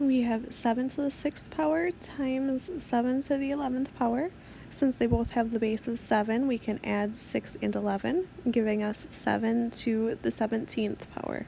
we have 7 to the 6th power times 7 to the 11th power. Since they both have the base of 7, we can add 6 and 11, giving us 7 to the 17th power.